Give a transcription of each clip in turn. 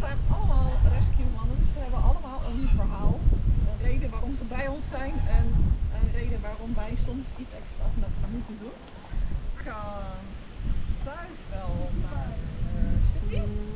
zijn allemaal rescue mannen, dus ze hebben allemaal een verhaal. Een reden waarom ze bij ons zijn en een reden waarom wij soms iets extra's met ze moeten doen. We gaan thuis naar uh, Sydney.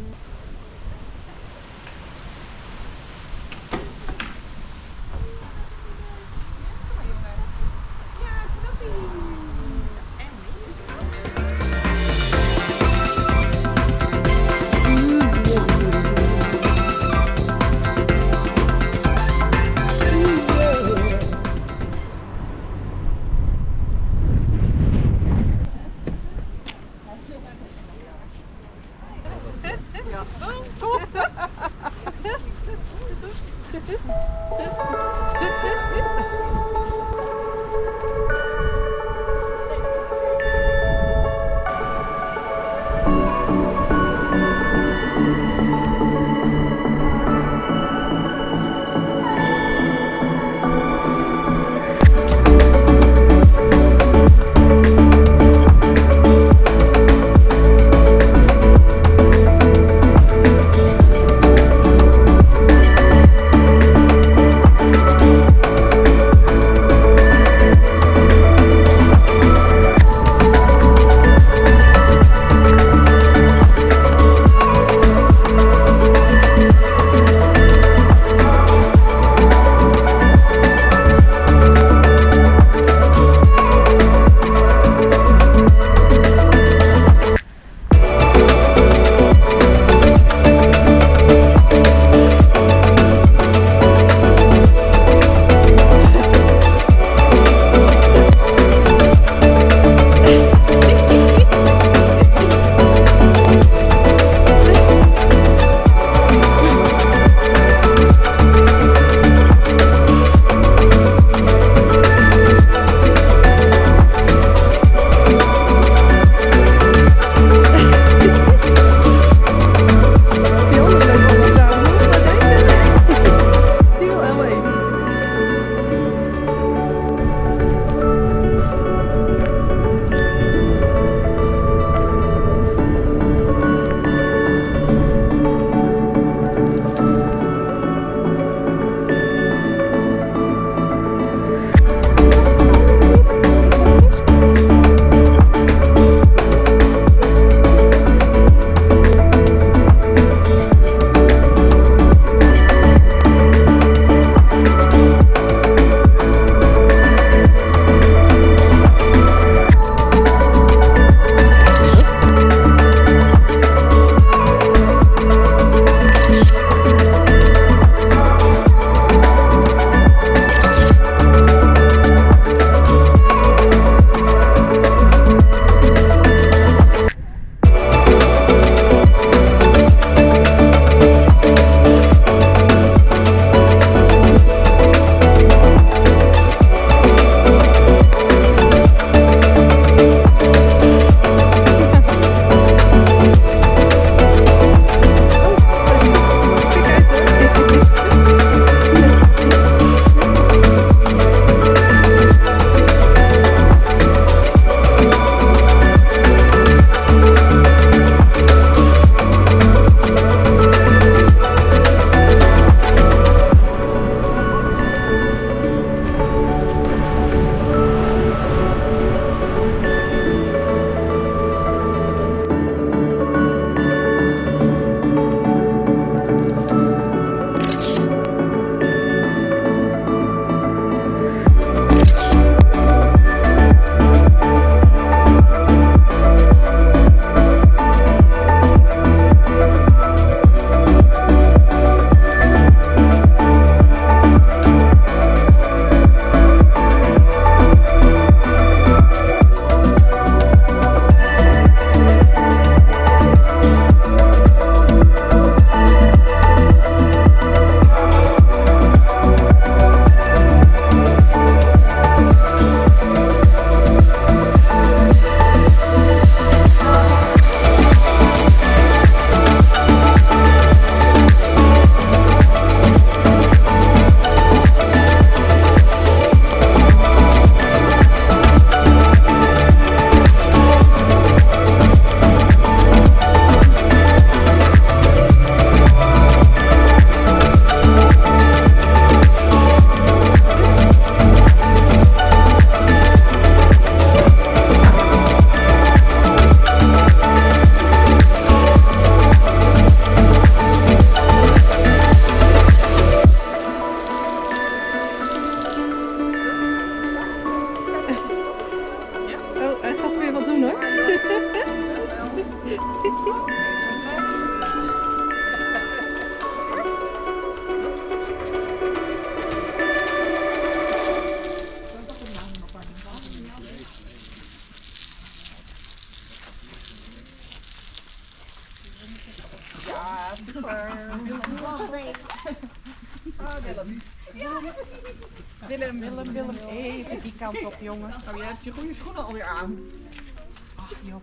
Ah, Willem. Willem, Willem, Willem. Even die kant op, jongen. Oh, jij hebt je goede schoenen alweer aan. Ach, joh.